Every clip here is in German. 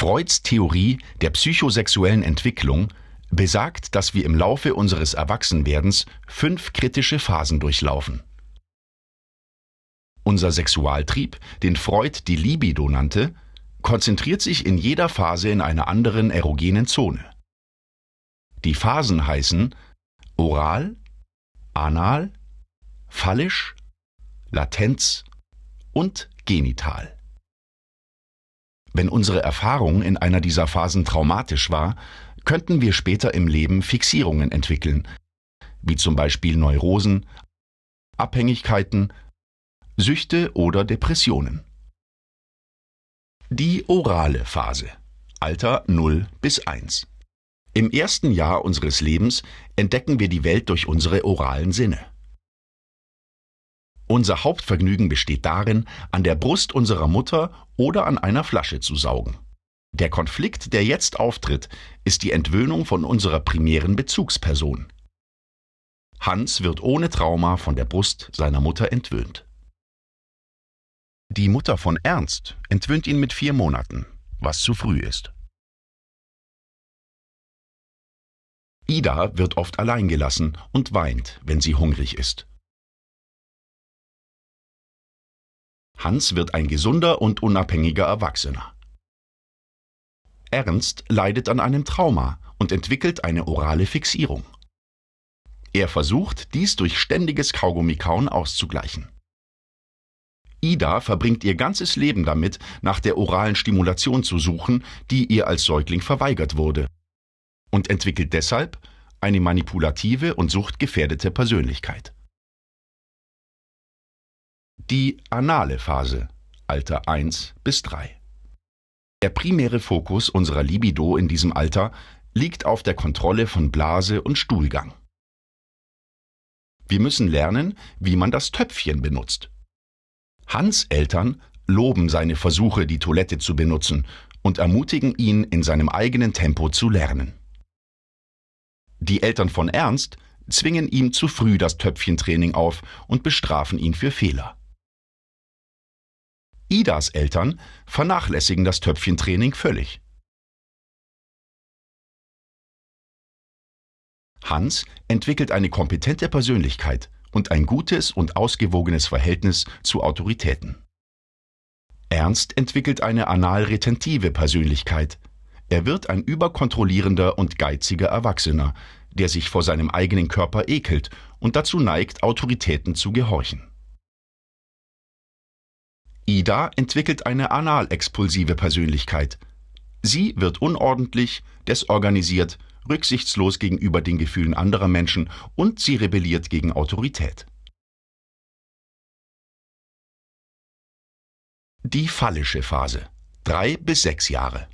Freuds Theorie der psychosexuellen Entwicklung besagt, dass wir im Laufe unseres Erwachsenwerdens fünf kritische Phasen durchlaufen. Unser Sexualtrieb, den Freud die Libido nannte, konzentriert sich in jeder Phase in einer anderen erogenen Zone. Die Phasen heißen Oral, Anal, Phallisch, Latenz und Genital. Wenn unsere Erfahrung in einer dieser Phasen traumatisch war, könnten wir später im Leben Fixierungen entwickeln, wie zum Beispiel Neurosen, Abhängigkeiten, Süchte oder Depressionen. Die orale Phase Alter 0 bis 1 Im ersten Jahr unseres Lebens entdecken wir die Welt durch unsere oralen Sinne. Unser Hauptvergnügen besteht darin, an der Brust unserer Mutter oder an einer Flasche zu saugen. Der Konflikt, der jetzt auftritt, ist die Entwöhnung von unserer primären Bezugsperson. Hans wird ohne Trauma von der Brust seiner Mutter entwöhnt. Die Mutter von Ernst entwöhnt ihn mit vier Monaten, was zu früh ist. Ida wird oft allein gelassen und weint, wenn sie hungrig ist. Hans wird ein gesunder und unabhängiger Erwachsener. Ernst leidet an einem Trauma und entwickelt eine orale Fixierung. Er versucht, dies durch ständiges Kaugummikauen auszugleichen. Ida verbringt ihr ganzes Leben damit, nach der oralen Stimulation zu suchen, die ihr als Säugling verweigert wurde, und entwickelt deshalb eine manipulative und suchtgefährdete Persönlichkeit. Die anale Phase, Alter 1 bis 3. Der primäre Fokus unserer Libido in diesem Alter liegt auf der Kontrolle von Blase und Stuhlgang. Wir müssen lernen, wie man das Töpfchen benutzt. Hans Eltern loben seine Versuche, die Toilette zu benutzen und ermutigen ihn, in seinem eigenen Tempo zu lernen. Die Eltern von Ernst zwingen ihm zu früh das Töpfchentraining auf und bestrafen ihn für Fehler. Idas Eltern vernachlässigen das Töpfchentraining völlig. Hans entwickelt eine kompetente Persönlichkeit und ein gutes und ausgewogenes Verhältnis zu Autoritäten. Ernst entwickelt eine anal-retentive Persönlichkeit. Er wird ein überkontrollierender und geiziger Erwachsener, der sich vor seinem eigenen Körper ekelt und dazu neigt, Autoritäten zu gehorchen. Ida entwickelt eine anal-expulsive Persönlichkeit. Sie wird unordentlich, desorganisiert, rücksichtslos gegenüber den Gefühlen anderer Menschen und sie rebelliert gegen Autorität. Die phallische Phase. Drei bis sechs Jahre.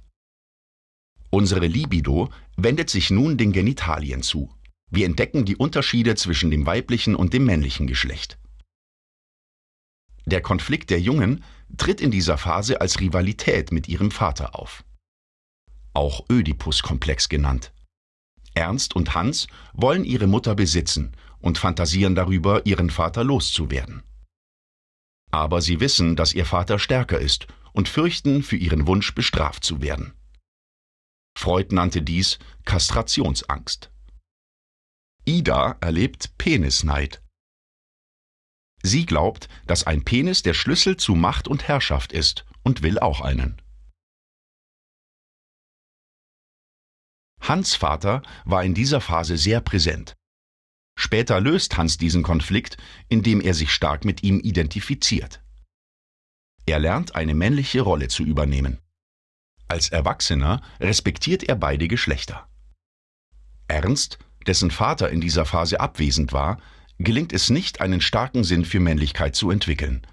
Unsere Libido wendet sich nun den Genitalien zu. Wir entdecken die Unterschiede zwischen dem weiblichen und dem männlichen Geschlecht. Der Konflikt der Jungen tritt in dieser Phase als Rivalität mit ihrem Vater auf. Auch Ödipus-Komplex genannt. Ernst und Hans wollen ihre Mutter besitzen und fantasieren darüber, ihren Vater loszuwerden. Aber sie wissen, dass ihr Vater stärker ist und fürchten, für ihren Wunsch bestraft zu werden. Freud nannte dies Kastrationsangst. Ida erlebt Penisneid. Sie glaubt, dass ein Penis der Schlüssel zu Macht und Herrschaft ist und will auch einen. Hans Vater war in dieser Phase sehr präsent. Später löst Hans diesen Konflikt, indem er sich stark mit ihm identifiziert. Er lernt eine männliche Rolle zu übernehmen. Als Erwachsener respektiert er beide Geschlechter. Ernst, dessen Vater in dieser Phase abwesend war, gelingt es nicht, einen starken Sinn für Männlichkeit zu entwickeln.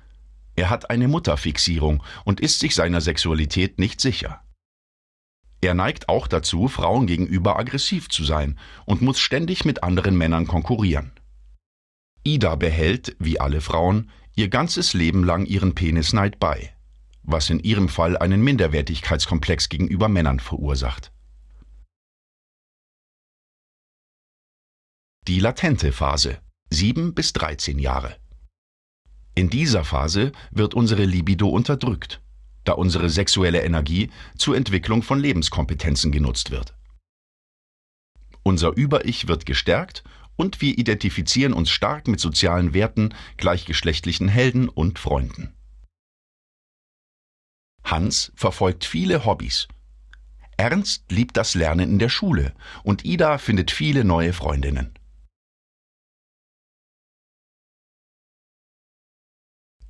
Er hat eine Mutterfixierung und ist sich seiner Sexualität nicht sicher. Er neigt auch dazu, Frauen gegenüber aggressiv zu sein und muss ständig mit anderen Männern konkurrieren. Ida behält, wie alle Frauen, ihr ganzes Leben lang ihren Penisneid bei, was in ihrem Fall einen Minderwertigkeitskomplex gegenüber Männern verursacht. Die latente Phase 7 bis 13 Jahre. In dieser Phase wird unsere Libido unterdrückt. da unsere sexuelle Energie zur Entwicklung von Lebenskompetenzen genutzt wird. Unser Über-Ich wird gestärkt und wir identifizieren uns stark mit sozialen Werten, gleichgeschlechtlichen Helden und Freunden. Hans verfolgt viele Hobbys. Ernst liebt das Lernen in der Schule und Ida findet viele neue Freundinnen.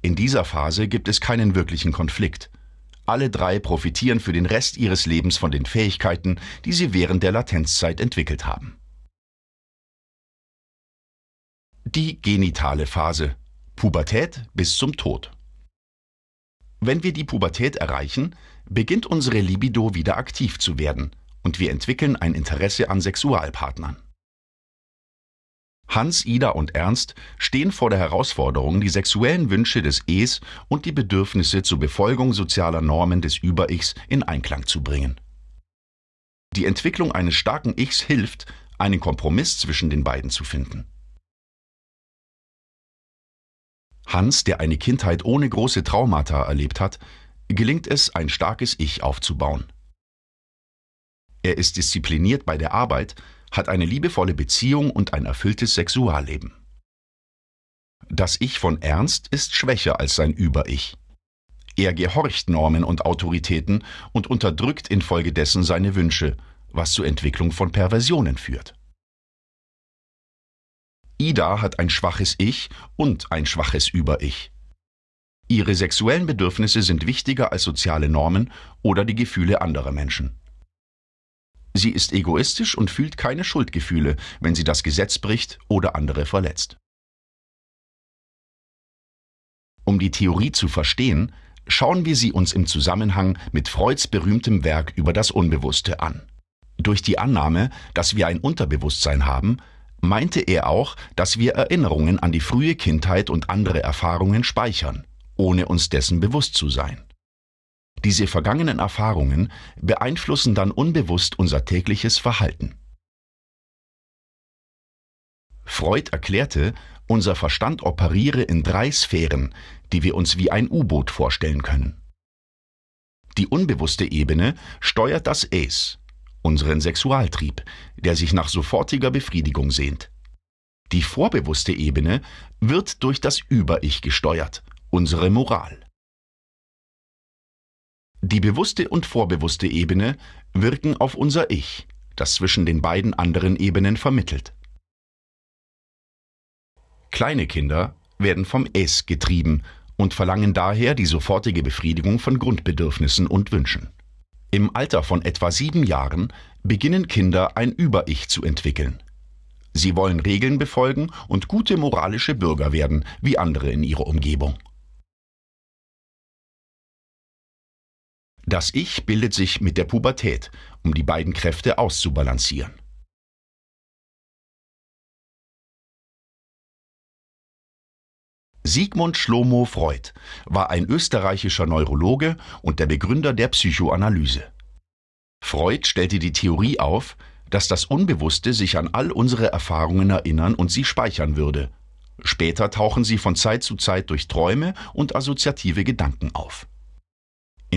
In dieser Phase gibt es keinen wirklichen Konflikt. Alle drei profitieren für den Rest ihres Lebens von den Fähigkeiten, die sie während der Latenzzeit entwickelt haben. Die genitale Phase. Pubertät bis zum Tod. Wenn wir die Pubertät erreichen, beginnt unsere Libido wieder aktiv zu werden und wir entwickeln ein Interesse an Sexualpartnern. Hans, Ida und Ernst stehen vor der Herausforderung, die sexuellen Wünsche des Es und die Bedürfnisse zur Befolgung sozialer Normen des Über-Ichs in Einklang zu bringen. Die Entwicklung eines starken Ichs hilft, einen Kompromiss zwischen den beiden zu finden. Hans, der eine Kindheit ohne große Traumata erlebt hat, gelingt es, ein starkes Ich aufzubauen. Er ist diszipliniert bei der Arbeit, hat eine liebevolle Beziehung und ein erfülltes Sexualleben. Das Ich von Ernst ist schwächer als sein Über-Ich. Er gehorcht Normen und Autoritäten und unterdrückt infolgedessen seine Wünsche, was zur Entwicklung von Perversionen führt. Ida hat ein schwaches Ich und ein schwaches Über-Ich. Ihre sexuellen Bedürfnisse sind wichtiger als soziale Normen oder die Gefühle anderer Menschen. Sie ist egoistisch und fühlt keine Schuldgefühle, wenn sie das Gesetz bricht oder andere verletzt. Um die Theorie zu verstehen, schauen wir sie uns im Zusammenhang mit Freuds berühmtem Werk über das Unbewusste an. Durch die Annahme, dass wir ein Unterbewusstsein haben, meinte er auch, dass wir Erinnerungen an die frühe Kindheit und andere Erfahrungen speichern, ohne uns dessen bewusst zu sein. Diese vergangenen Erfahrungen beeinflussen dann unbewusst unser tägliches Verhalten. Freud erklärte, unser Verstand operiere in drei Sphären, die wir uns wie ein U-Boot vorstellen können. Die unbewusste Ebene steuert das Es, unseren Sexualtrieb, der sich nach sofortiger Befriedigung sehnt. Die vorbewusste Ebene wird durch das Über-Ich gesteuert, unsere Moral. Die bewusste und vorbewusste Ebene wirken auf unser Ich, das zwischen den beiden anderen Ebenen vermittelt. Kleine Kinder werden vom Es getrieben und verlangen daher die sofortige Befriedigung von Grundbedürfnissen und Wünschen. Im Alter von etwa sieben Jahren beginnen Kinder ein Über-Ich zu entwickeln. Sie wollen Regeln befolgen und gute moralische Bürger werden, wie andere in ihrer Umgebung. Das Ich bildet sich mit der Pubertät, um die beiden Kräfte auszubalancieren. Sigmund Schlomo Freud war ein österreichischer Neurologe und der Begründer der Psychoanalyse. Freud stellte die Theorie auf, dass das Unbewusste sich an all unsere Erfahrungen erinnern und sie speichern würde. Später tauchen sie von Zeit zu Zeit durch Träume und assoziative Gedanken auf.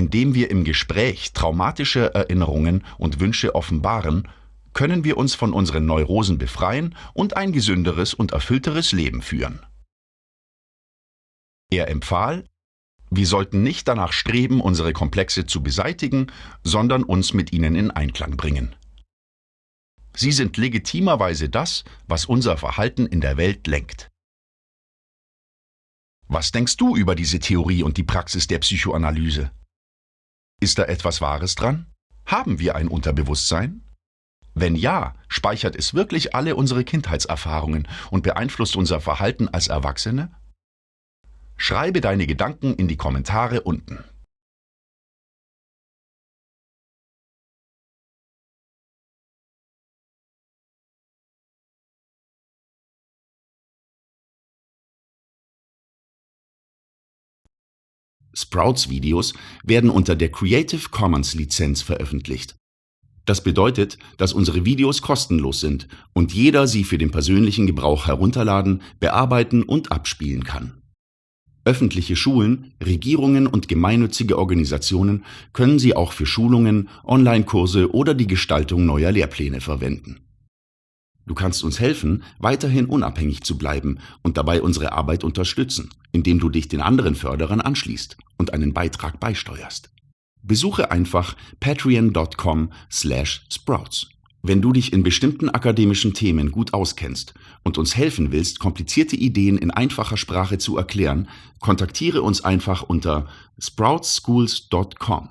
Indem wir im Gespräch traumatische Erinnerungen und Wünsche offenbaren, können wir uns von unseren Neurosen befreien und ein gesünderes und erfüllteres Leben führen. Er empfahl, wir sollten nicht danach streben, unsere Komplexe zu beseitigen, sondern uns mit ihnen in Einklang bringen. Sie sind legitimerweise das, was unser Verhalten in der Welt lenkt. Was denkst du über diese Theorie und die Praxis der Psychoanalyse? Ist da etwas Wahres dran? Haben wir ein Unterbewusstsein? Wenn ja, speichert es wirklich alle unsere Kindheitserfahrungen und beeinflusst unser Verhalten als Erwachsene? Schreibe deine Gedanken in die Kommentare unten. Sprouts Videos werden unter der Creative Commons Lizenz veröffentlicht. Das bedeutet, dass unsere Videos kostenlos sind und jeder sie für den persönlichen Gebrauch herunterladen, bearbeiten und abspielen kann. Öffentliche Schulen, Regierungen und gemeinnützige Organisationen können sie auch für Schulungen, Online-Kurse oder die Gestaltung neuer Lehrpläne verwenden. Du kannst uns helfen, weiterhin unabhängig zu bleiben und dabei unsere Arbeit unterstützen, indem du dich den anderen Förderern anschließt und einen Beitrag beisteuerst. Besuche einfach patreon.com/sprouts. Wenn du dich in bestimmten akademischen Themen gut auskennst und uns helfen willst, komplizierte Ideen in einfacher Sprache zu erklären, kontaktiere uns einfach unter sproutsschools.com.